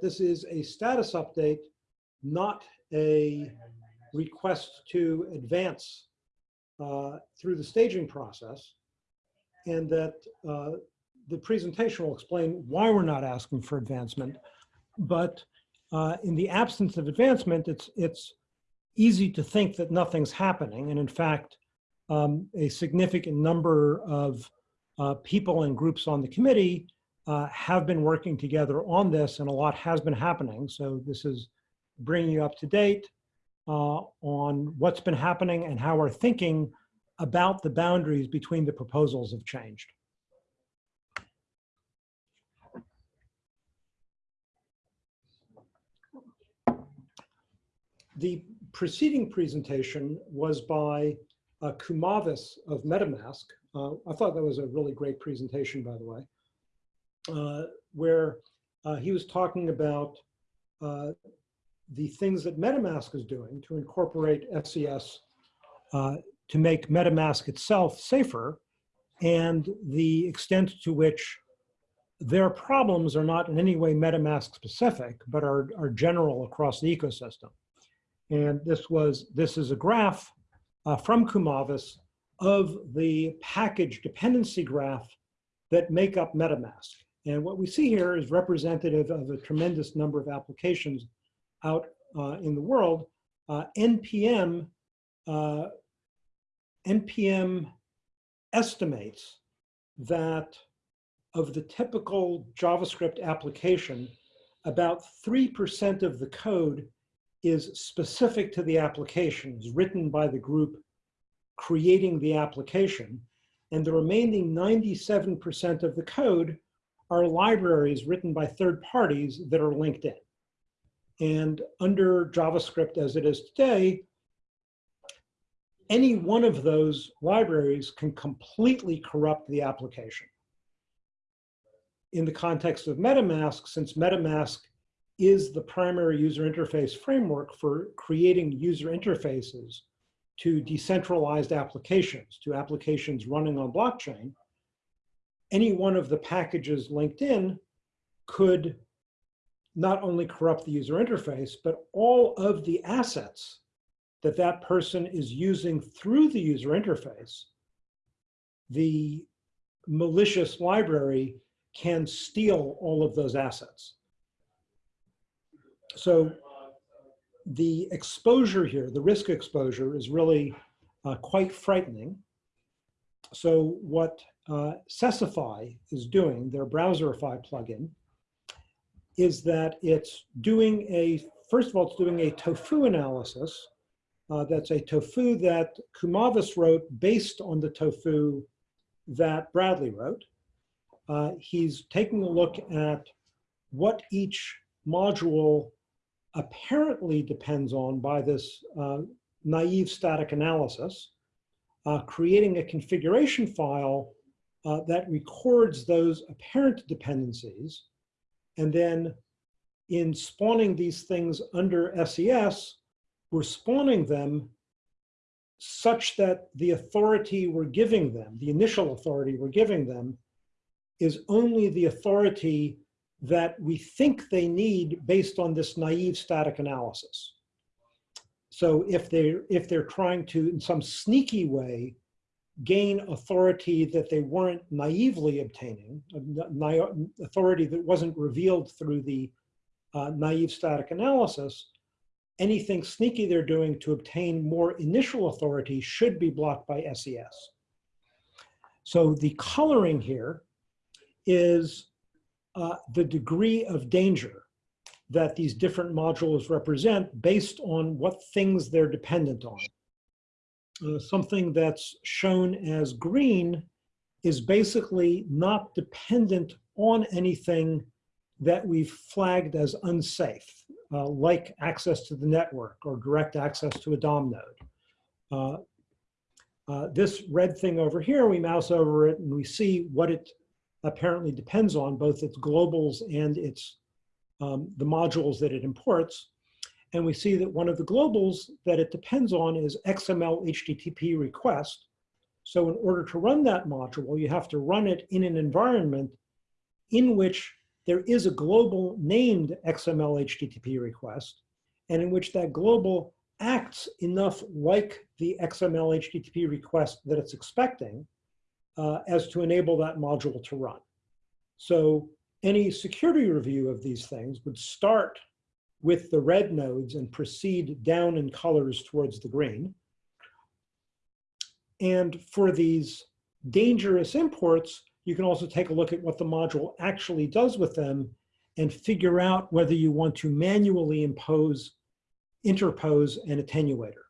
this is a status update, not a request to advance uh, through the staging process. And that uh, the presentation will explain why we're not asking for advancement. But uh, in the absence of advancement, it's, it's easy to think that nothing's happening. And in fact, um, a significant number of uh, people and groups on the committee uh, have been working together on this and a lot has been happening. So this is bringing you up to date uh, on what's been happening and how our thinking about the boundaries between the proposals have changed. The preceding presentation was by uh, Kumavis of MetaMask. Uh, I thought that was a really great presentation, by the way, where uh, he was talking about uh, the things that MetaMask is doing to incorporate SES uh, to make MetaMask itself safer and the extent to which their problems are not in any way MetaMask specific, but are, are general across the ecosystem. And this was, this is a graph uh, from Kumavis of the package dependency graph that make up MetaMask. And what we see here is representative of a tremendous number of applications out uh, in the world. Uh, NPM, uh, NPM estimates that of the typical JavaScript application, about 3% of the code is specific to the application, is written by the group creating the application. And the remaining 97% of the code are libraries written by third parties that are linked in. And under JavaScript as it is today, any one of those libraries can completely corrupt the application. In the context of MetaMask, since MetaMask is the primary user interface framework for creating user interfaces to decentralized applications, to applications running on blockchain, any one of the packages linked in could not only corrupt the user interface, but all of the assets that that person is using through the user interface, the malicious library can steal all of those assets. So the exposure here, the risk exposure is really uh, quite frightening. So what uh, Sesify is doing, their Browserify plugin, is that it's doing a, first of all, it's doing a tofu analysis. Uh, that's a tofu that Kumavis wrote based on the tofu that Bradley wrote. Uh, he's taking a look at what each module apparently depends on by this uh, naive static analysis, uh, creating a configuration file uh, that records those apparent dependencies. And then in spawning these things under SES, we're spawning them such that the authority we're giving them, the initial authority we're giving them, is only the authority that we think they need based on this naive static analysis. So if they're, if they're trying to, in some sneaky way, gain authority that they weren't naively obtaining, authority that wasn't revealed through the uh, naive static analysis, anything sneaky they're doing to obtain more initial authority should be blocked by SES. So the coloring here is uh, the degree of danger that these different modules represent based on what things they're dependent on. Uh, something that's shown as green is basically not dependent on anything that we've flagged as unsafe, uh, like access to the network or direct access to a DOM node. Uh, uh, this red thing over here, we mouse over it and we see what it apparently depends on, both its globals and its um, the modules that it imports. And we see that one of the globals that it depends on is XML HTTP request. So in order to run that module, you have to run it in an environment in which there is a global named XML HTTP request, and in which that global acts enough like the XML HTTP request that it's expecting uh, as to enable that module to run. So any security review of these things would start with the red nodes and proceed down in colors towards the green. And for these dangerous imports, you can also take a look at what the module actually does with them and figure out whether you want to manually impose, interpose an attenuator.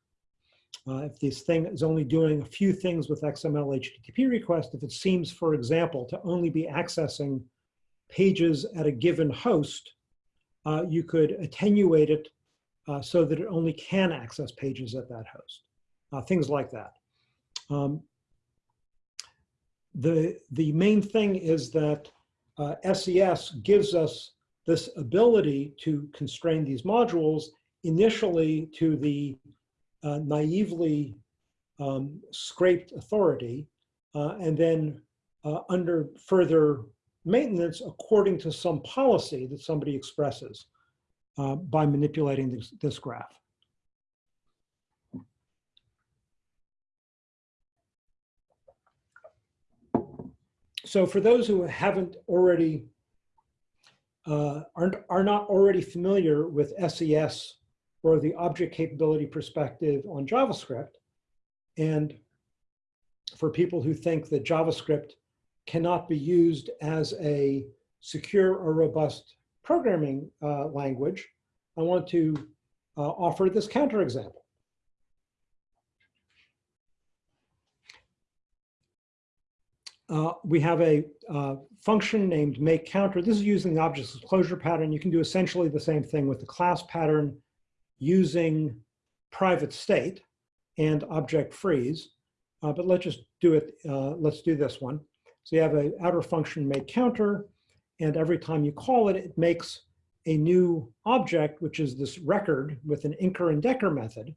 Uh, if this thing is only doing a few things with XML HTTP request, if it seems, for example, to only be accessing pages at a given host, uh, you could attenuate it uh, so that it only can access pages at that host, uh, things like that. Um, the, the main thing is that SES uh, gives us this ability to constrain these modules initially to the uh, naively um, scraped authority uh, and then under further maintenance according to some policy that somebody expresses uh, by manipulating this, this graph. So for those who haven't already, uh, aren't, are not already familiar with SES or the object capability perspective on JavaScript, and for people who think that JavaScript cannot be used as a secure or robust programming uh, language, I want to uh, offer this counterexample. Uh, we have a uh, function named make counter. This is using the object disclosure pattern. You can do essentially the same thing with the class pattern using private state and object freeze. Uh, but let's just do it. Uh, let's do this one. So you have an outer function make counter, and every time you call it, it makes a new object, which is this record with an inker and decker method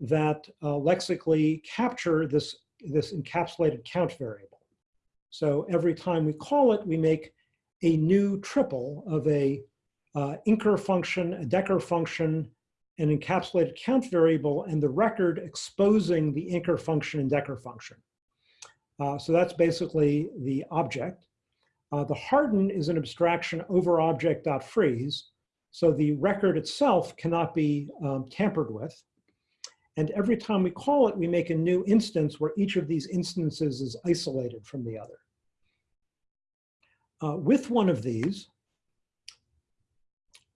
that uh, lexically capture this, this encapsulated count variable. So every time we call it, we make a new triple of a uh, inker function, a decker function, an encapsulated count variable, and the record exposing the inker function and decker function. Uh, so that's basically the object. Uh, the harden is an abstraction over object.freeze. So the record itself cannot be um, tampered with. And every time we call it, we make a new instance where each of these instances is isolated from the other. Uh, with one of these,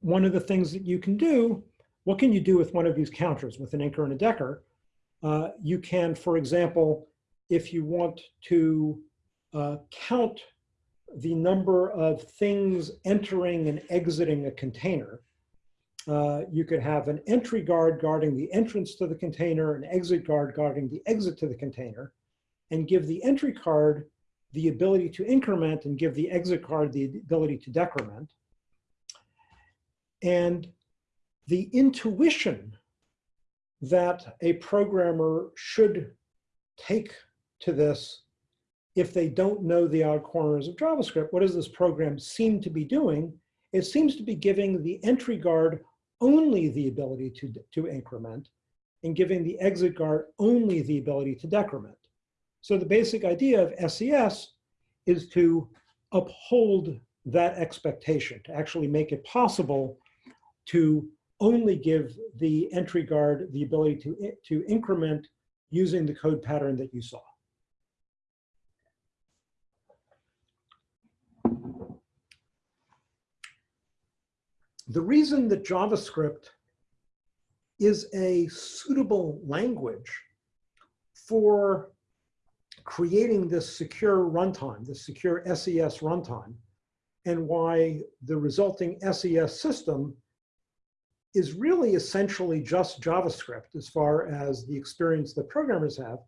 one of the things that you can do, what can you do with one of these counters with an inker and a decker? Uh, you can, for example, if you want to uh, count the number of things entering and exiting a container, uh, you could have an entry guard guarding the entrance to the container, an exit guard guarding the exit to the container, and give the entry card the ability to increment and give the exit card the ability to decrement. And the intuition that a programmer should take to this if they don't know the odd corners of JavaScript. What does this program seem to be doing? It seems to be giving the entry guard only the ability to, to increment and giving the exit guard only the ability to decrement. So the basic idea of SES is to uphold that expectation, to actually make it possible to only give the entry guard the ability to, to increment using the code pattern that you saw. The reason that JavaScript is a suitable language for creating this secure runtime, this secure SES runtime, and why the resulting SES system is really essentially just JavaScript as far as the experience that programmers have,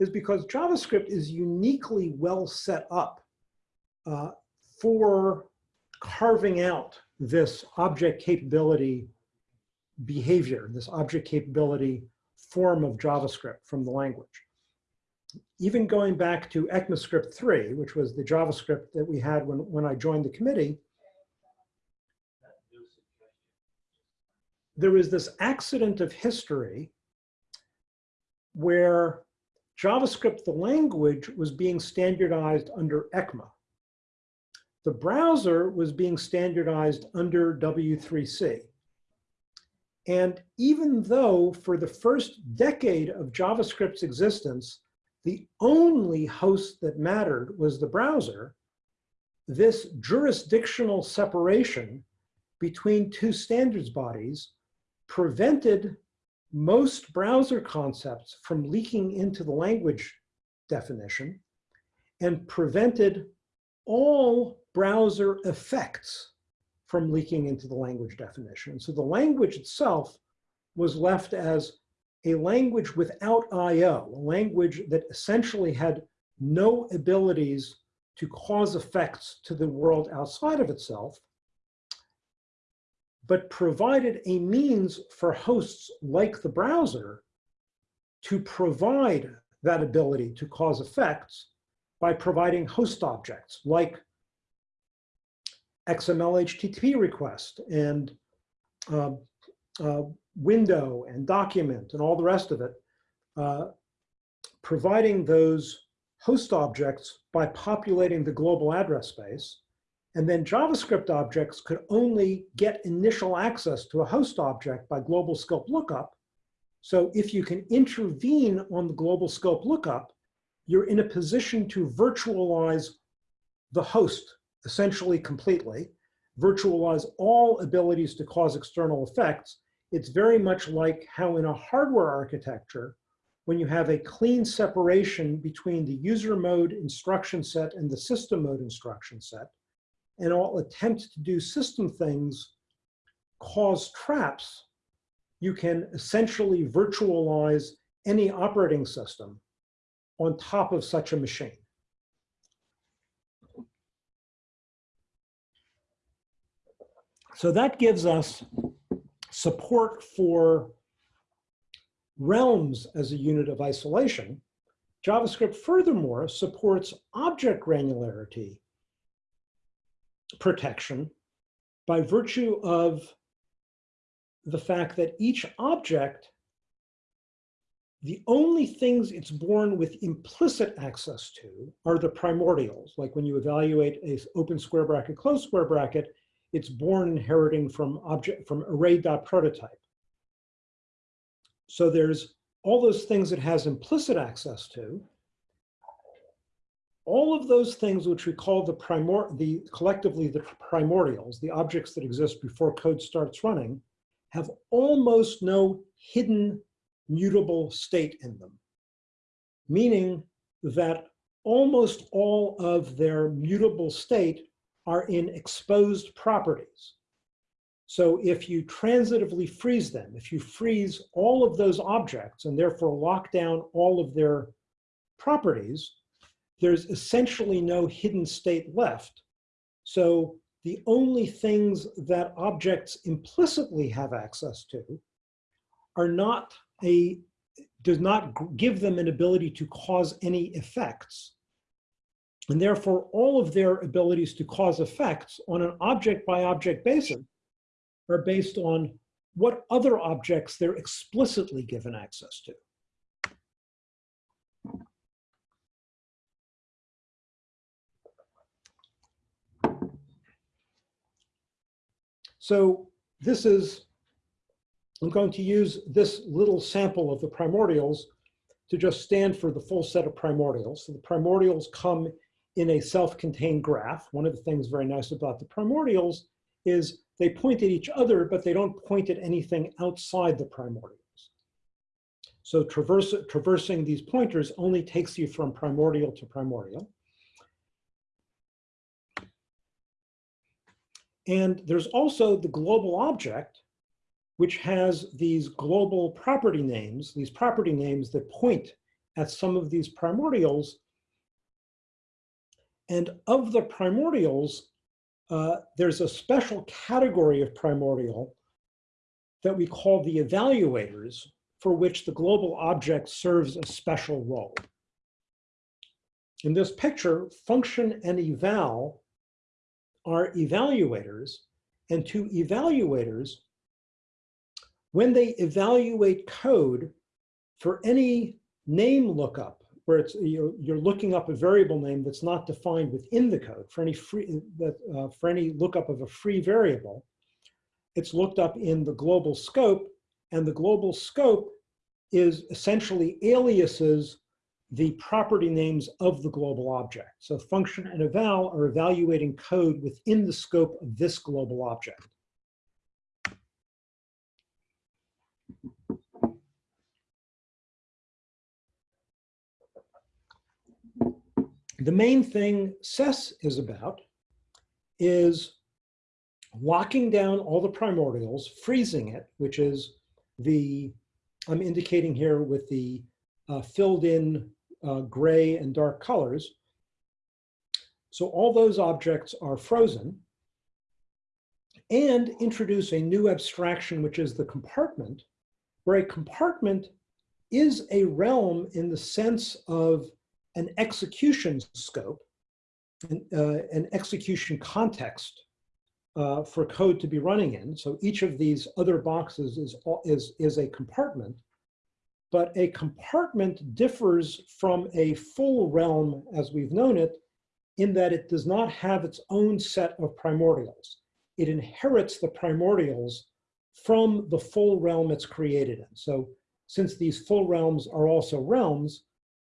is because JavaScript is uniquely well set up uh, for carving out this object capability behavior, this object capability form of JavaScript from the language. Even going back to ECMAScript 3, which was the JavaScript that we had when, when I joined the committee, there was this accident of history where JavaScript, the language, was being standardized under ECMA. The browser was being standardized under W3C. And even though for the first decade of JavaScript's existence, the only host that mattered was the browser, this jurisdictional separation between two standards bodies prevented most browser concepts from leaking into the language definition and prevented all browser effects from leaking into the language definition. So the language itself was left as a language without IO, a language that essentially had no abilities to cause effects to the world outside of itself, but provided a means for hosts like the browser to provide that ability to cause effects by providing host objects like XML HTTP request and uh, uh, window and document and all the rest of it, uh, providing those host objects by populating the global address space. And then JavaScript objects could only get initial access to a host object by global scope lookup. So if you can intervene on the global scope lookup, you're in a position to virtualize the host essentially completely, virtualize all abilities to cause external effects, it's very much like how in a hardware architecture, when you have a clean separation between the user mode instruction set and the system mode instruction set, and all attempts to do system things cause traps, you can essentially virtualize any operating system on top of such a machine. So that gives us support for realms as a unit of isolation. JavaScript furthermore supports object granularity protection by virtue of the fact that each object, the only things it's born with implicit access to are the primordials. Like when you evaluate a open square bracket, closed square bracket, it's born inheriting from object from array.prototype. So there's all those things it has implicit access to. All of those things which we call the primor the collectively the primordials, the objects that exist before code starts running, have almost no hidden mutable state in them. Meaning that almost all of their mutable state are in exposed properties. So if you transitively freeze them, if you freeze all of those objects and therefore lock down all of their properties, there's essentially no hidden state left. So the only things that objects implicitly have access to are not a, does not give them an ability to cause any effects. And therefore, all of their abilities to cause effects on an object by object basis are based on what other objects they're explicitly given access to. So this is, I'm going to use this little sample of the primordials to just stand for the full set of primordials. So the primordials come in a self-contained graph. One of the things very nice about the primordials is they point at each other, but they don't point at anything outside the primordials. So traverse, traversing these pointers only takes you from primordial to primordial. And there's also the global object, which has these global property names, these property names that point at some of these primordials and of the primordials, uh, there's a special category of primordial that we call the evaluators, for which the global object serves a special role. In this picture, function and eval are evaluators, and to evaluators, when they evaluate code for any name lookup, where it's you're, looking up a variable name that's not defined within the code for any free that uh, for any lookup of a free variable, it's looked up in the global scope, and the global scope is essentially aliases the property names of the global object. So function and eval are evaluating code within the scope of this global object. The main thing SES is about is locking down all the primordials, freezing it, which is the, I'm indicating here with the uh, filled in uh, gray and dark colors. So all those objects are frozen and introduce a new abstraction, which is the compartment, where a compartment is a realm in the sense of an execution scope, an, uh, an execution context uh, for code to be running in. So each of these other boxes is, is, is a compartment but a compartment differs from a full realm as we've known it in that it does not have its own set of primordials. It inherits the primordials from the full realm it's created in. So since these full realms are also realms,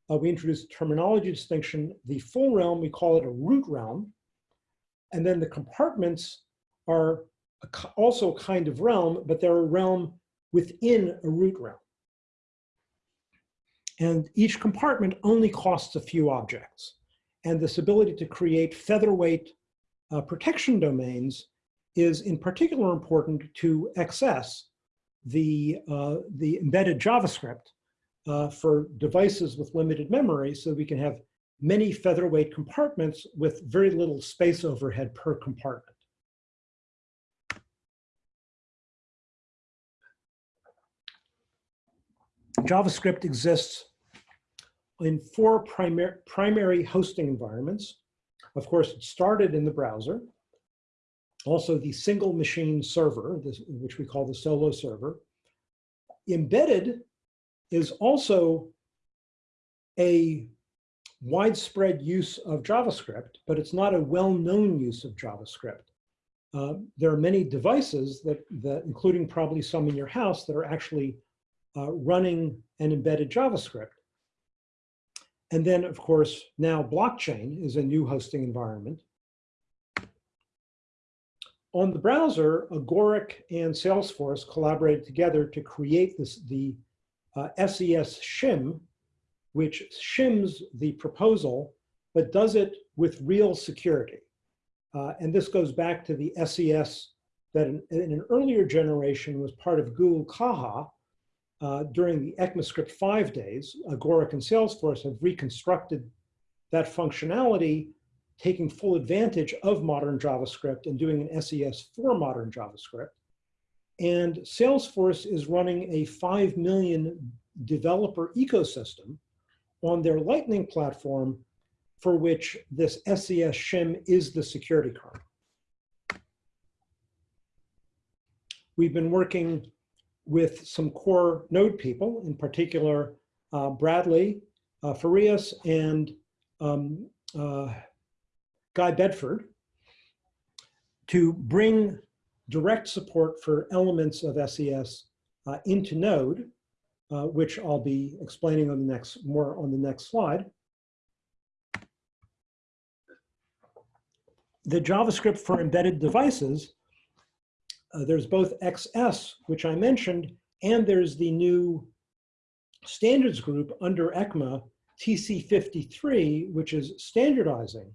uh, we introduce terminology distinction. The full realm, we call it a root realm. And then the compartments are a, also a kind of realm, but they're a realm within a root realm. And each compartment only costs a few objects. And this ability to create featherweight uh, protection domains is in particular important to access the, uh, the embedded JavaScript uh, for devices with limited memory so we can have many featherweight compartments with very little space overhead per compartment. JavaScript exists in four primar primary hosting environments. Of course, it started in the browser. Also the single machine server, this, which we call the solo server. Embedded is also a widespread use of JavaScript, but it's not a well-known use of JavaScript. Uh, there are many devices that, that, including probably some in your house, that are actually uh, running an embedded JavaScript. And then, of course, now blockchain is a new hosting environment. On the browser, Agoric and Salesforce collaborated together to create this, the uh, SES shim, which shims the proposal, but does it with real security. Uh, and this goes back to the SES that in, in, an earlier generation was part of Google Caja, uh, during the ECMAScript 5 days, Agoric and Salesforce have reconstructed that functionality, taking full advantage of modern JavaScript and doing an SES for modern JavaScript. And Salesforce is running a 5 million developer ecosystem on their Lightning platform for which this SES shim is the security card. We've been working with some core node people, in particular, uh, Bradley uh, Farias and um, uh, Guy Bedford, to bring direct support for elements of SES uh, into Node, uh, which I'll be explaining on the next more on the next slide. The JavaScript for embedded devices uh, there's both XS, which I mentioned, and there's the new standards group under ECMA, TC53, which is standardizing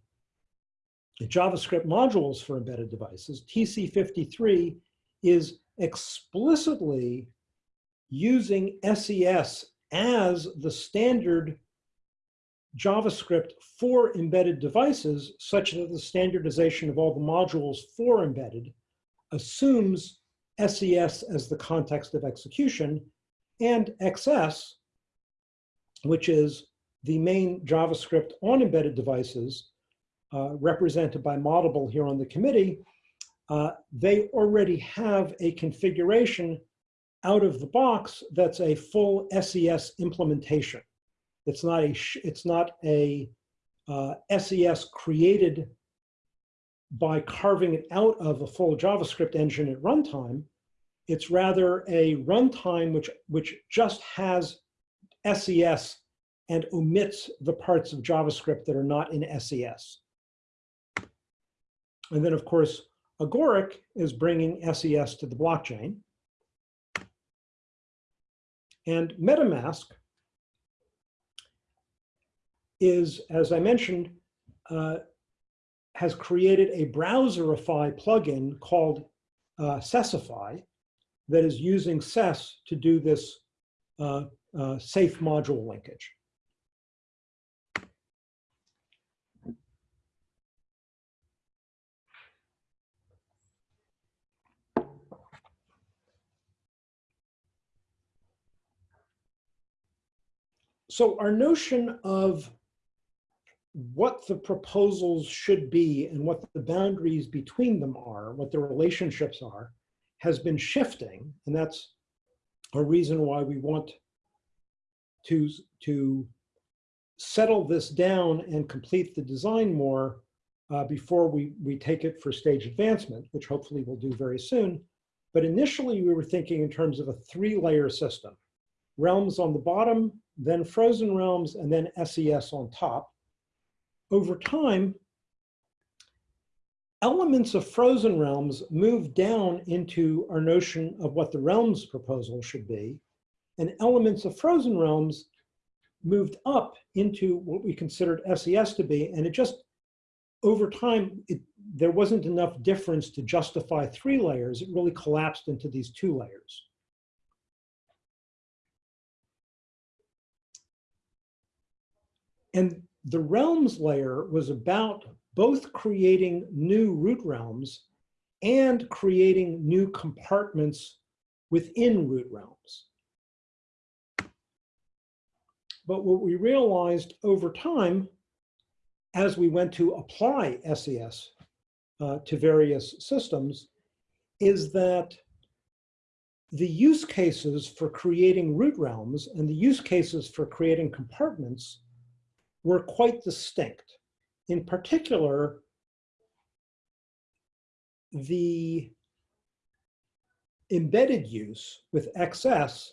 JavaScript modules for embedded devices. TC53 is explicitly using SES as the standard JavaScript for embedded devices, such that the standardization of all the modules for embedded assumes SES as the context of execution, and XS, which is the main JavaScript on embedded devices, uh, represented by Moddable here on the committee, uh, they already have a configuration out of the box, that's a full SES implementation. It's not a, it's not a uh, SES created by carving it out of a full JavaScript engine at runtime. It's rather a runtime which, which just has SES and omits the parts of JavaScript that are not in SES. And then, of course, Agoric is bringing SES to the blockchain. And MetaMask is, as I mentioned, uh, has created a browserify plugin called uh, that is using SES to do this uh, uh, safe module linkage. So our notion of what the proposals should be and what the boundaries between them are, what the relationships are, has been shifting. And that's a reason why we want to, to settle this down and complete the design more uh, before we, we take it for stage advancement, which hopefully we'll do very soon. But initially we were thinking in terms of a three layer system. Realms on the bottom, then frozen realms, and then SES on top. Over time, elements of frozen realms move down into our notion of what the realms proposal should be, and elements of frozen realms moved up into what we considered SES to be, and it just, over time, it, there wasn't enough difference to justify three layers. It really collapsed into these two layers. And the realms layer was about both creating new root realms and creating new compartments within root realms. But what we realized over time, as we went to apply SES uh, to various systems, is that the use cases for creating root realms and the use cases for creating compartments were quite distinct. In particular, the embedded use with XS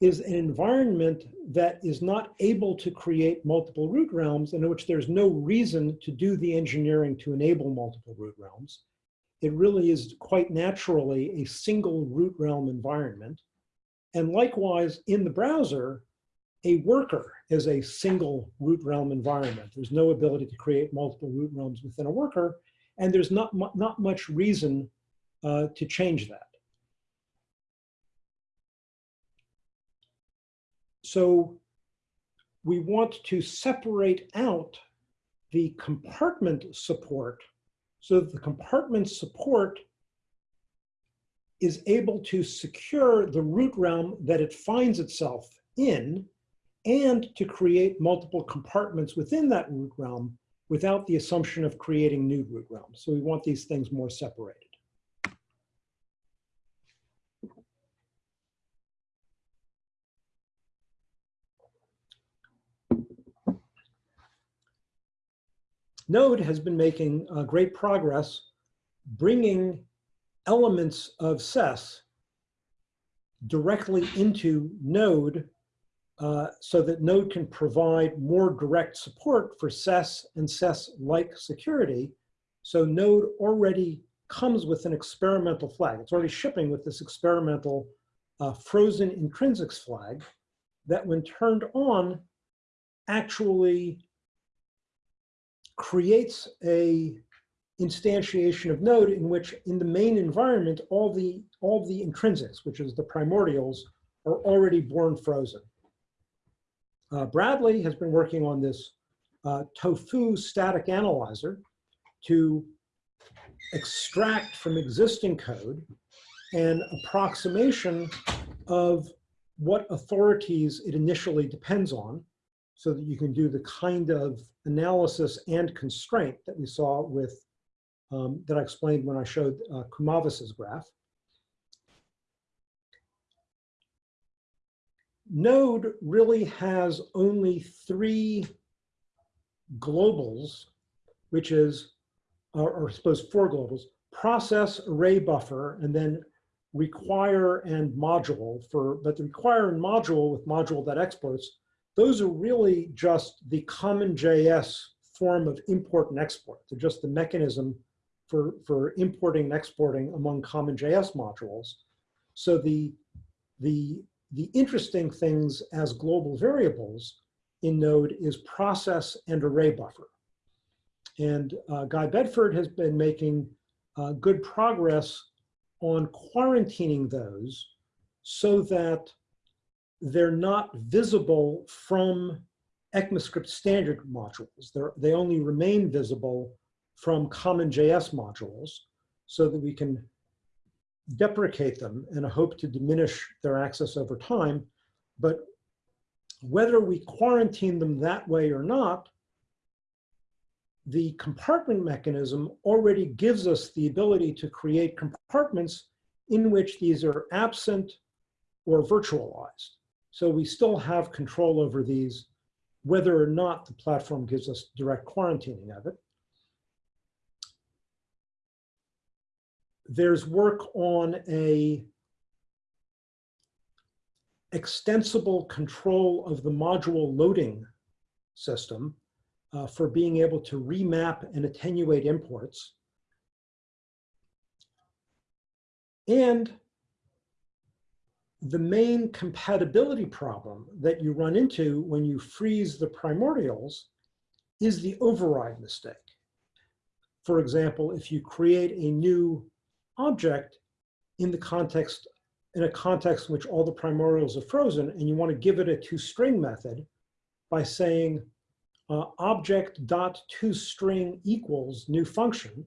is an environment that is not able to create multiple root realms and in which there's no reason to do the engineering to enable multiple root realms. It really is quite naturally a single root realm environment. And likewise, in the browser, a worker is a single root realm environment. There's no ability to create multiple root realms within a worker, and there's not, mu not much reason uh, to change that. So we want to separate out the compartment support so that the compartment support is able to secure the root realm that it finds itself in and to create multiple compartments within that root realm without the assumption of creating new root realms. So we want these things more separated. Node has been making uh, great progress bringing elements of SES directly into Node uh, so that Node can provide more direct support for SES and SES-like security. So Node already comes with an experimental flag. It's already shipping with this experimental uh, frozen intrinsics flag that when turned on actually creates a instantiation of node in which in the main environment all the all the intrinsics which is the primordials are already born frozen uh, Bradley has been working on this uh, tofu static analyzer to extract from existing code an approximation of what authorities it initially depends on so that you can do the kind of analysis and constraint that we saw with, um, that I explained when I showed uh, Kumavis's graph. Node really has only three globals, which is, or, or I suppose four globals, process, array buffer, and then require and module for, but the require and module with module that exports, those are really just the common JS form of import and export. They're just the mechanism for, for importing and exporting among common JS modules. So the, the, the interesting things as global variables in Node is process and array buffer. And uh, Guy Bedford has been making uh, good progress on quarantining those so that they're not visible from ECMAScript standard modules. They're, they only remain visible from common JS modules so that we can deprecate them and hope to diminish their access over time. But whether we quarantine them that way or not the compartment mechanism already gives us the ability to create compartments in which these are absent or virtualized. So we still have control over these, whether or not the platform gives us direct quarantining of it. There's work on a extensible control of the module loading system uh, for being able to remap and attenuate imports. And the main compatibility problem that you run into when you freeze the primordials is the override mistake. For example, if you create a new object in the context, in a context in which all the primordials are frozen and you want to give it a toString method by saying uh, object dot toString equals new function,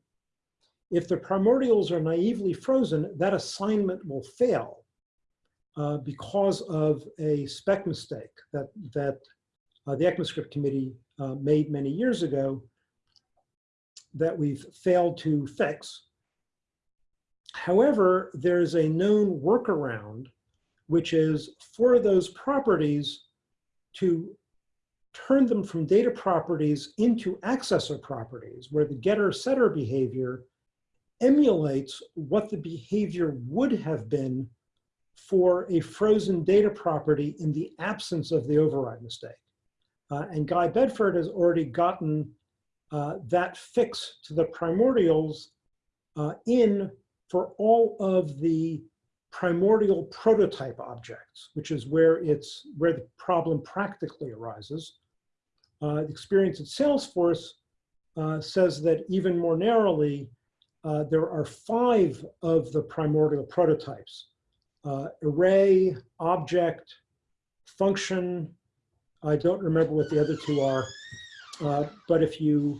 if the primordials are naively frozen, that assignment will fail uh, because of a spec mistake that, that uh, the ECMAScript committee uh, made many years ago that we've failed to fix. However, there's a known workaround, which is for those properties to turn them from data properties into accessor properties, where the getter setter behavior emulates what the behavior would have been for a frozen data property in the absence of the override mistake. Uh, and Guy Bedford has already gotten uh, that fix to the primordials uh, in for all of the primordial prototype objects, which is where it's where the problem practically arises. Uh, experience at Salesforce uh, says that even more narrowly, uh, there are five of the primordial prototypes. Uh, array, object, function, I don't remember what the other two are, uh, but if you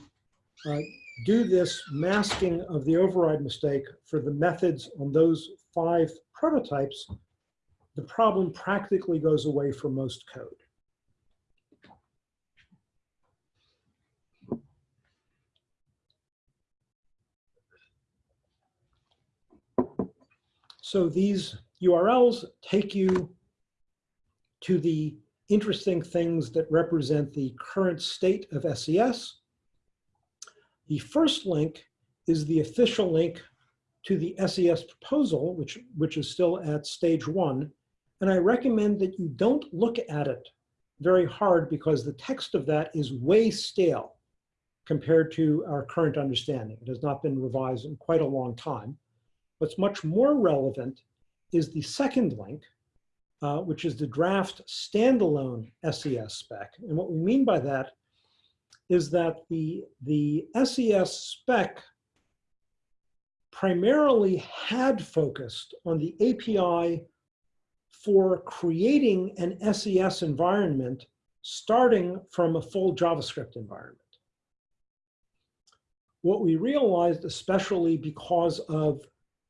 uh, do this masking of the override mistake for the methods on those five prototypes, the problem practically goes away for most code. So these URLs take you to the interesting things that represent the current state of SES. The first link is the official link to the SES proposal, which, which is still at stage one. And I recommend that you don't look at it very hard because the text of that is way stale compared to our current understanding. It has not been revised in quite a long time. What's much more relevant is the second link, uh, which is the draft standalone SES spec. And what we mean by that is that the, the SES spec primarily had focused on the API for creating an SES environment starting from a full JavaScript environment. What we realized, especially because of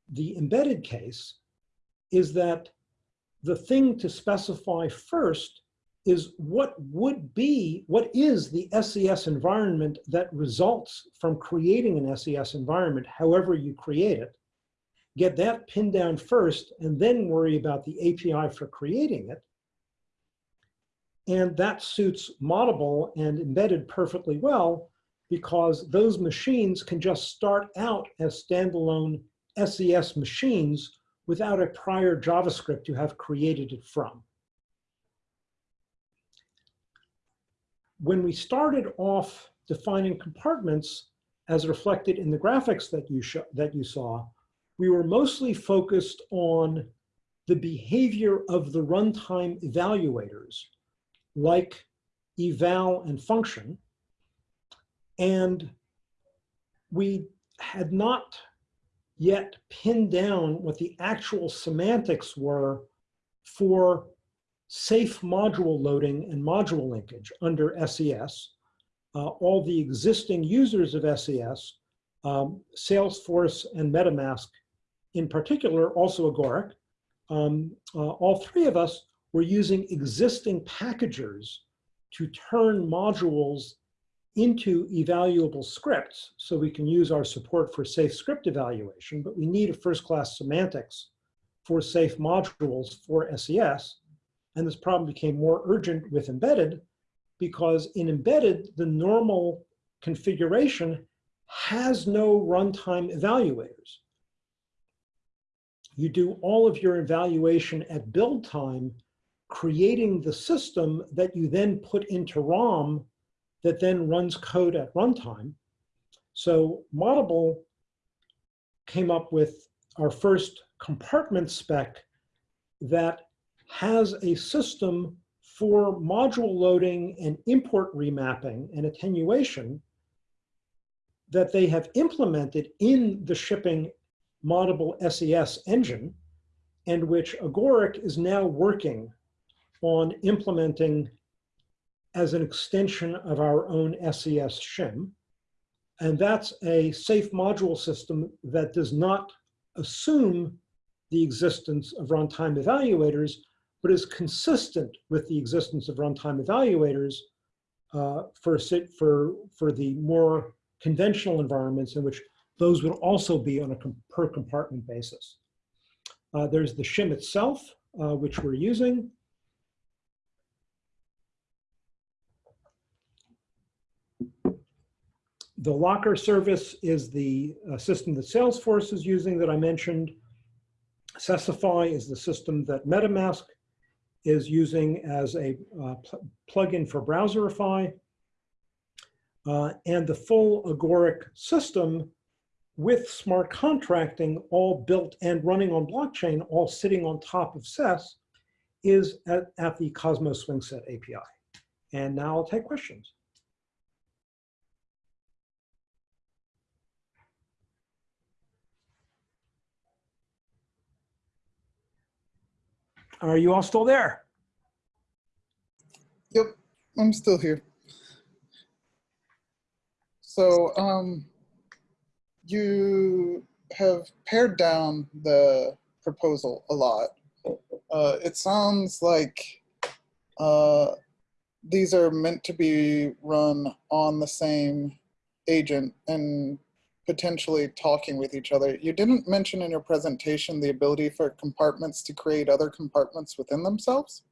the embedded case is that the thing to specify first is what would be, what is the SES environment that results from creating an SES environment, however you create it. Get that pinned down first and then worry about the API for creating it. And that suits Moddable and embedded perfectly well because those machines can just start out as standalone SES machines without a prior JavaScript you have created it from. When we started off defining compartments, as reflected in the graphics that you, that you saw, we were mostly focused on the behavior of the runtime evaluators, like eval and function. And we had not yet pinned down what the actual semantics were for safe module loading and module linkage under SES. Uh, all the existing users of SES, um, Salesforce and MetaMask in particular, also Agoric, um, uh, all three of us were using existing packagers to turn modules into evaluable scripts so we can use our support for safe script evaluation, but we need a first-class semantics for safe modules for SES. And this problem became more urgent with embedded because in embedded, the normal configuration has no runtime evaluators. You do all of your evaluation at build time, creating the system that you then put into ROM that then runs code at runtime. So Moddable came up with our first compartment spec that has a system for module loading and import remapping and attenuation that they have implemented in the shipping Moddable SES engine and which Agoric is now working on implementing as an extension of our own SES shim. And that's a safe module system that does not assume the existence of runtime evaluators, but is consistent with the existence of runtime evaluators uh, for, for, for the more conventional environments in which those would also be on a per compartment basis. Uh, there's the shim itself, uh, which we're using. The locker service is the uh, system that Salesforce is using that I mentioned. Sesify is the system that MetaMask is using as a uh, pl plugin for Browserify. Uh, and the full Agoric system with smart contracting all built and running on blockchain, all sitting on top of SES, is at, at the Cosmic Swingset API. And now I'll take questions. Are you all still there? Yep, I'm still here. So um, you have pared down the proposal a lot. Uh, it sounds like uh, these are meant to be run on the same agent and potentially talking with each other. You didn't mention in your presentation the ability for compartments to create other compartments within themselves.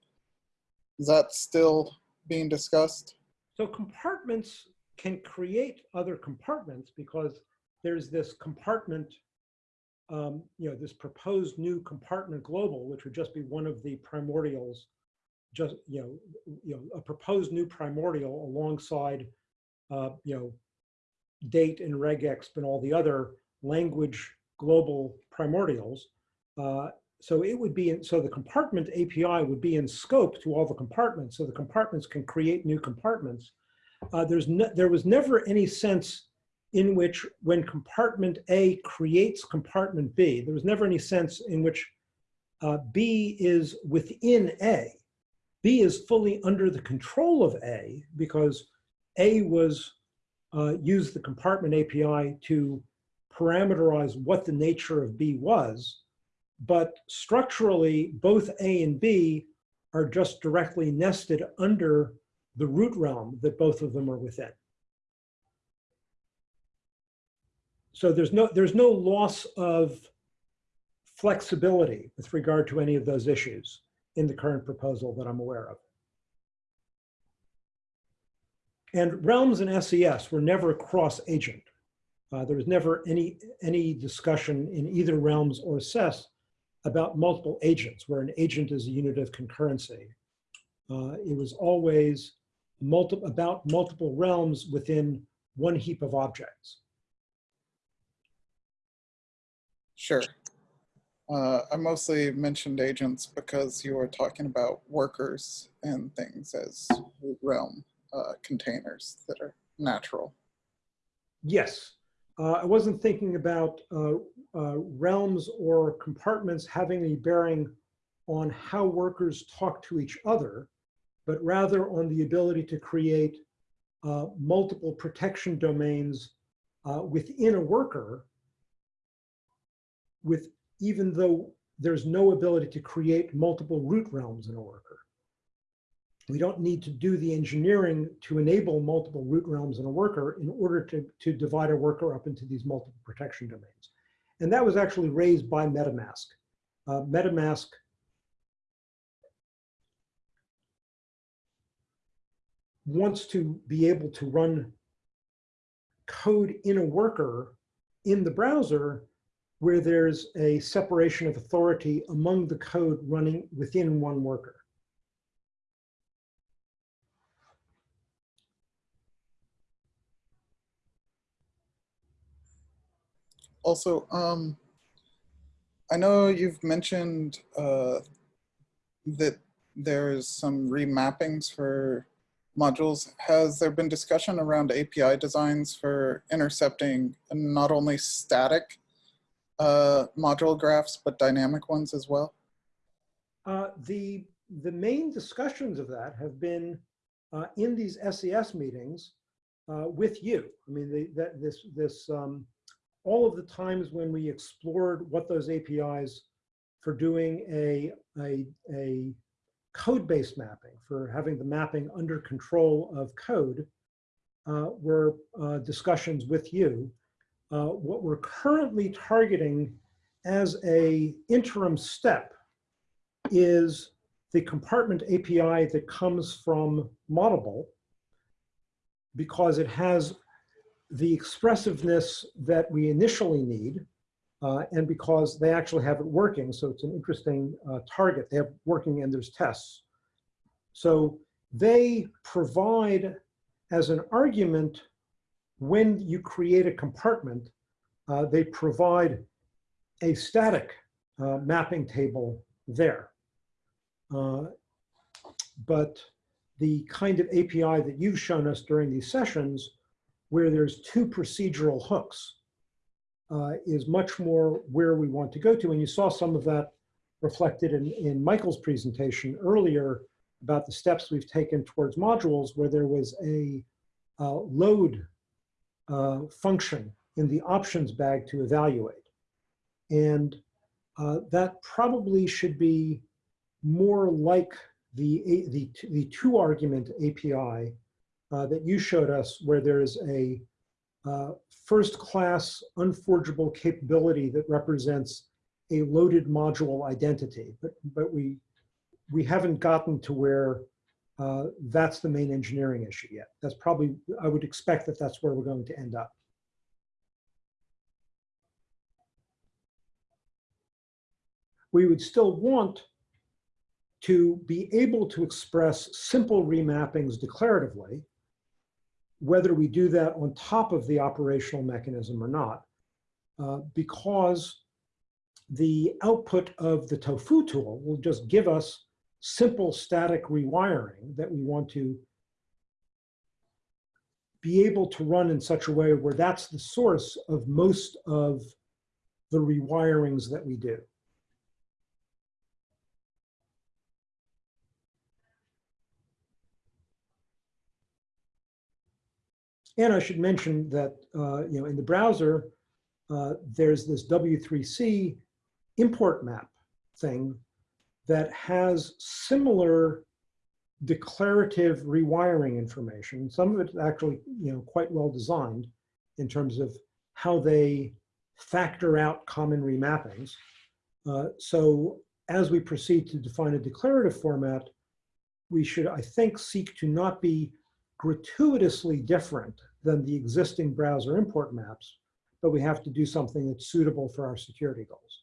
Is that still being discussed? So compartments can create other compartments because there's this compartment, um, you know, this proposed new compartment global, which would just be one of the primordials, just, you know, you know, a proposed new primordial alongside, uh, you know, date and regexp and all the other language global primordials. Uh, so it would be, in, so the compartment API would be in scope to all the compartments. So the compartments can create new compartments. Uh, there's no, there was never any sense in which when compartment A creates compartment B, there was never any sense in which uh, B is within A. B is fully under the control of A because A was uh, the compartment API to parameterize what the nature of B was. But structurally, both A and B are just directly nested under the root realm that both of them are within. so there's no there's no loss of flexibility with regard to any of those issues in the current proposal that I'm aware of. And realms and SES were never cross-agent. Uh, there was never any, any discussion in either realms or SES about multiple agents, where an agent is a unit of concurrency. Uh, it was always multi about multiple realms within one heap of objects. Sure. Uh, I mostly mentioned agents because you were talking about workers and things as realm uh, containers that are natural. Yes, uh, I wasn't thinking about uh, uh, realms or compartments having any bearing on how workers talk to each other, but rather on the ability to create uh, multiple protection domains uh, within a worker with even though there's no ability to create multiple root realms in a worker. We don't need to do the engineering to enable multiple root realms in a worker in order to, to divide a worker up into these multiple protection domains. And that was actually raised by MetaMask. Uh, MetaMask wants to be able to run code in a worker in the browser where there's a separation of authority among the code running within one worker. Also, um, I know you've mentioned uh, that there's some remappings for modules. Has there been discussion around API designs for intercepting not only static uh, module graphs, but dynamic ones as well? Uh, the, the main discussions of that have been uh, in these SES meetings uh, with you. I mean, the, that, this, this, um, all of the times when we explored what those APIs for doing a, a, a code-based mapping, for having the mapping under control of code, uh, were uh, discussions with you. Uh, what we're currently targeting as a interim step is the compartment API that comes from Moddable because it has the expressiveness that we initially need uh, and because they actually have it working. So it's an interesting uh, target. They have working and there's tests. So they provide as an argument when you create a compartment, uh, they provide a static uh, mapping table there. Uh, but the kind of API that you've shown us during these sessions, where there's two procedural hooks, uh, is much more where we want to go to. And you saw some of that reflected in, in Michael's presentation earlier about the steps we've taken towards modules where there was a uh, load uh, function in the options bag to evaluate. And uh, that probably should be more like the, the, the two argument API uh, that you showed us where there is a uh, first class unforgeable capability that represents a loaded module identity, but, but we, we haven't gotten to where uh, that's the main engineering issue yet. That's probably, I would expect that that's where we're going to end up. We would still want to be able to express simple remappings declaratively, whether we do that on top of the operational mechanism or not, uh, because the output of the tofu tool will just give us simple static rewiring that we want to be able to run in such a way where that's the source of most of the rewirings that we do. And I should mention that, uh, you know, in the browser, uh, there's this W3C import map thing that has similar declarative rewiring information. Some of it's actually, you know, quite well designed in terms of how they factor out common remappings. Uh, so as we proceed to define a declarative format, we should, I think, seek to not be gratuitously different than the existing browser import maps, but we have to do something that's suitable for our security goals.